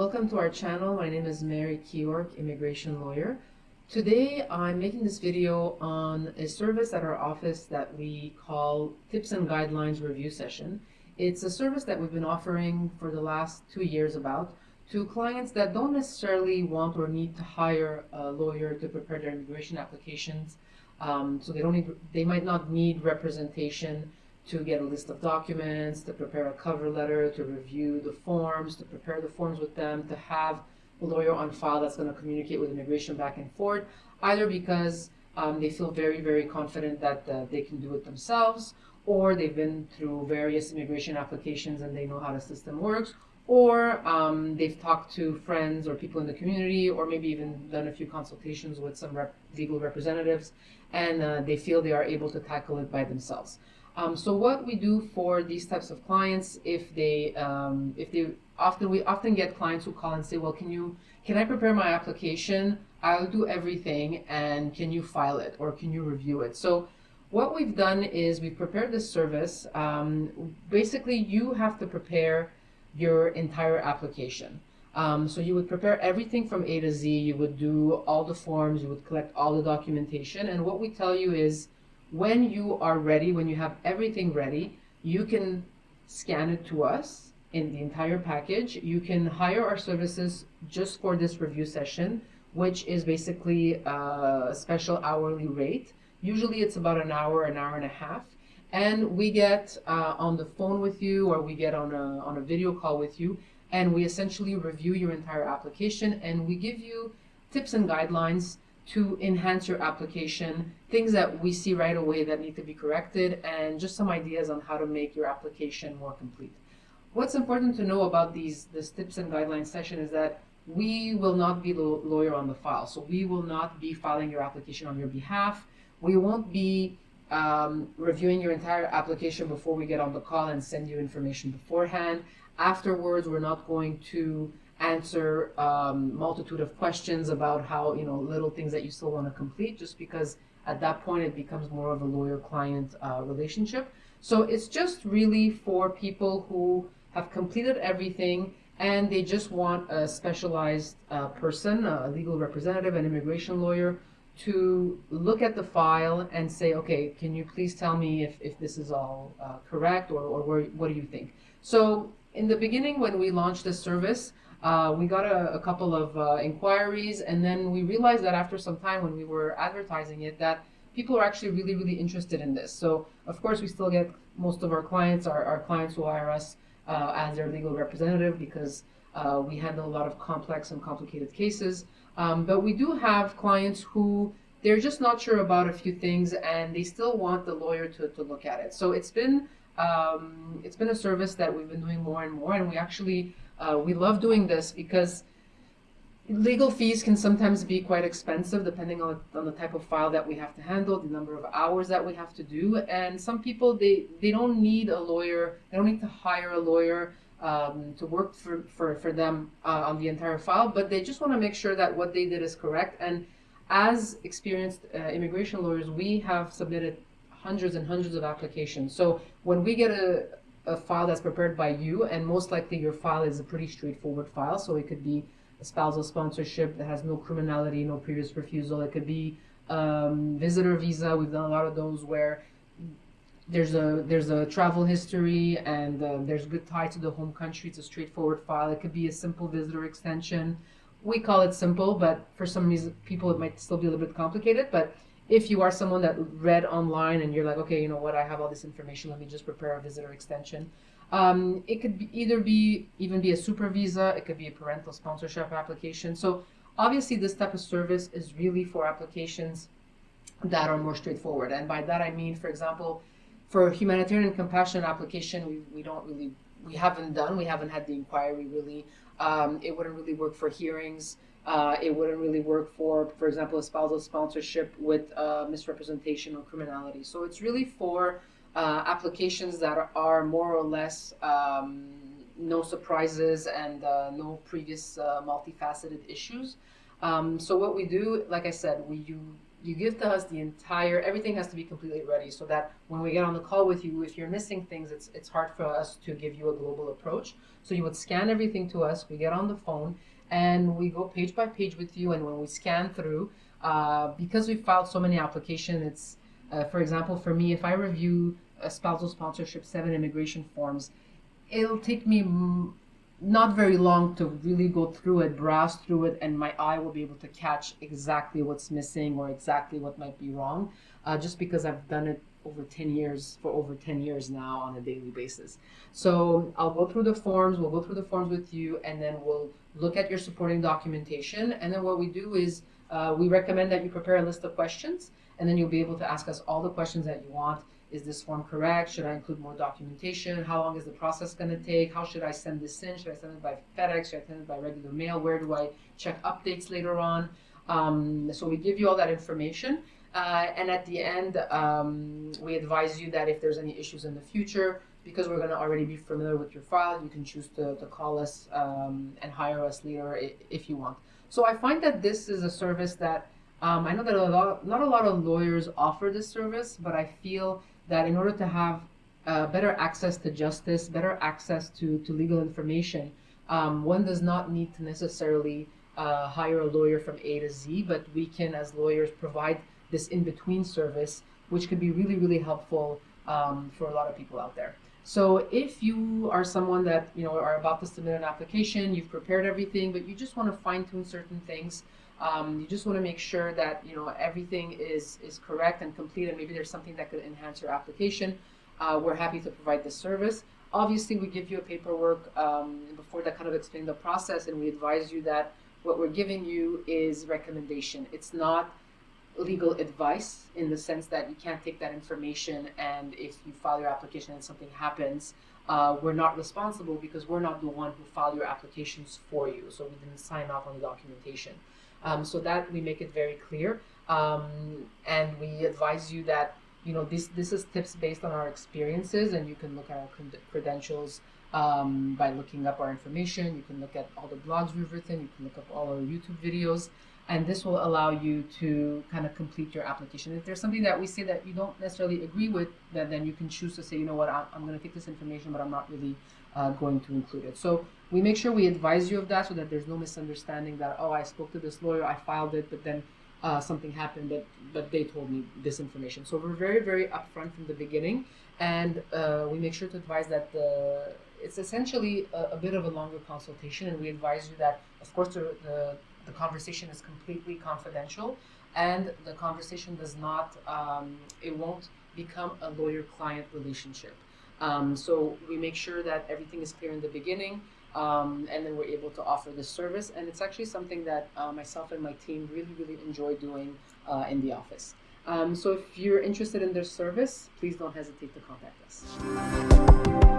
Welcome to our channel. My name is Mary Keyork, immigration lawyer. Today I'm making this video on a service at our office that we call Tips and Guidelines Review Session. It's a service that we've been offering for the last two years about to clients that don't necessarily want or need to hire a lawyer to prepare their immigration applications. Um, so they don't need, they might not need representation to get a list of documents, to prepare a cover letter, to review the forms, to prepare the forms with them, to have a lawyer on file that's going to communicate with immigration back and forth, either because um, they feel very, very confident that uh, they can do it themselves, or they've been through various immigration applications and they know how the system works, or um, they've talked to friends or people in the community, or maybe even done a few consultations with some rep legal representatives, and uh, they feel they are able to tackle it by themselves. Um, so what we do for these types of clients, if they, um, if they often we often get clients who call and say, well, can you, can I prepare my application? I'll do everything, and can you file it or can you review it? So what we've done is we've prepared this service. Um, basically, you have to prepare your entire application. Um, so you would prepare everything from A to Z. You would do all the forms. You would collect all the documentation. And what we tell you is when you are ready, when you have everything ready, you can scan it to us in the entire package. You can hire our services just for this review session, which is basically a special hourly rate. Usually it's about an hour, an hour and a half. And we get uh, on the phone with you or we get on a, on a video call with you and we essentially review your entire application and we give you tips and guidelines to enhance your application, things that we see right away that need to be corrected, and just some ideas on how to make your application more complete. What's important to know about these this tips and guidelines session is that we will not be lawyer on the file. So we will not be filing your application on your behalf. We won't be um, reviewing your entire application before we get on the call and send you information beforehand. Afterwards, we're not going to answer um, multitude of questions about how you know little things that you still want to complete just because at that point it becomes more of a lawyer client uh, relationship. So it's just really for people who have completed everything and they just want a specialized uh, person a legal representative an immigration lawyer to look at the file and say okay can you please tell me if, if this is all uh, correct or, or where, what do you think? So in the beginning when we launched this service uh, we got a, a couple of uh, inquiries, and then we realized that after some time when we were advertising it, that people are actually really, really interested in this. So, of course, we still get most of our clients, our, our clients who hire us uh, as their legal representative because uh, we handle a lot of complex and complicated cases. Um, but we do have clients who they're just not sure about a few things and they still want the lawyer to, to look at it. So it's been um, it's been a service that we've been doing more and more, and we actually uh, we love doing this because legal fees can sometimes be quite expensive depending on, on the type of file that we have to handle, the number of hours that we have to do. And some people, they, they don't need a lawyer, they don't need to hire a lawyer um, to work for, for, for them uh, on the entire file, but they just want to make sure that what they did is correct. And as experienced uh, immigration lawyers, we have submitted hundreds and hundreds of applications. So when we get a, a file that's prepared by you, and most likely your file is a pretty straightforward file. So it could be a spousal sponsorship that has no criminality, no previous refusal. It could be um, visitor visa. We've done a lot of those where there's a there's a travel history and uh, there's good tie to the home country. It's a straightforward file. It could be a simple visitor extension. We call it simple, but for some reason, people it might still be a little bit complicated. But if you are someone that read online and you're like, okay, you know what, I have all this information, let me just prepare a visitor extension. Um, it could be either be even be a super visa, it could be a parental sponsorship application. So obviously this type of service is really for applications that are more straightforward. And by that I mean, for example, for humanitarian compassion application, we, we don't really, we haven't done, we haven't had the inquiry really. Um, it wouldn't really work for hearings. Uh, it wouldn't really work for, for example, a spousal sponsorship with uh, misrepresentation or criminality. So it's really for uh, applications that are, more or less um, no surprises and uh, no previous uh, multifaceted issues. Um, so what we do, like I said, we you, you give to us the entire everything has to be completely ready so that when we get on the call with you if you're missing things it's it's hard for us to give you a global approach so you would scan everything to us we get on the phone and we go page by page with you and when we scan through uh, because we filed so many applications it's uh, for example for me if i review a spousal sponsorship seven immigration forms it'll take me not very long to really go through it, browse through it, and my eye will be able to catch exactly what's missing or exactly what might be wrong, uh, just because I've done it over 10 years, for over 10 years now on a daily basis. So I'll go through the forms, we'll go through the forms with you, and then we'll look at your supporting documentation. And then what we do is uh, we recommend that you prepare a list of questions, and then you'll be able to ask us all the questions that you want is this form correct? Should I include more documentation? How long is the process going to take? How should I send this in? Should I send it by FedEx? Should I send it by regular mail? Where do I check updates later on? Um, so we give you all that information. Uh, and at the end, um, we advise you that if there's any issues in the future, because we're going to already be familiar with your file, you can choose to, to call us um, and hire us later if you want. So I find that this is a service that um, I know that a lot, not a lot of lawyers offer this service, but I feel that in order to have uh, better access to justice, better access to, to legal information, um, one does not need to necessarily uh, hire a lawyer from A to Z, but we can, as lawyers, provide this in between service, which could be really, really helpful um, for a lot of people out there. So if you are someone that you know are about to submit an application, you've prepared everything, but you just want to fine tune certain things, um, you just want to make sure that you know everything is is correct and complete, and maybe there's something that could enhance your application. Uh, we're happy to provide this service. Obviously, we give you a paperwork um, before that kind of explain the process, and we advise you that what we're giving you is recommendation. It's not legal advice in the sense that you can't take that information and if you file your application and something happens, uh, we're not responsible because we're not the one who filed your applications for you. So we didn't sign off on the documentation. Um, so that we make it very clear. Um, and we advise you that, you know, this, this is tips based on our experiences and you can look at our credentials um, by looking up our information. You can look at all the blogs we've written. You can look up all our YouTube videos. And this will allow you to kind of complete your application. If there's something that we say that you don't necessarily agree with, then, then you can choose to say, you know what, I'm, I'm going to take this information, but I'm not really uh, going to include it. So we make sure we advise you of that so that there's no misunderstanding that oh I spoke to this lawyer I filed it but then uh, something happened but but they told me this information so we're very very upfront from the beginning and uh, we make sure to advise that the it's essentially a, a, bit of a longer consultation and we advise you that of course the, the, the conversation is completely confidential and the conversation does not um, it won't become a lawyer client relationship um, so we make sure that everything is clear in the beginning um, and then we're able to offer this service. And it's actually something that uh, myself and my team really, really enjoy doing uh, in the office. Um, so if you're interested in this service, please don't hesitate to contact us.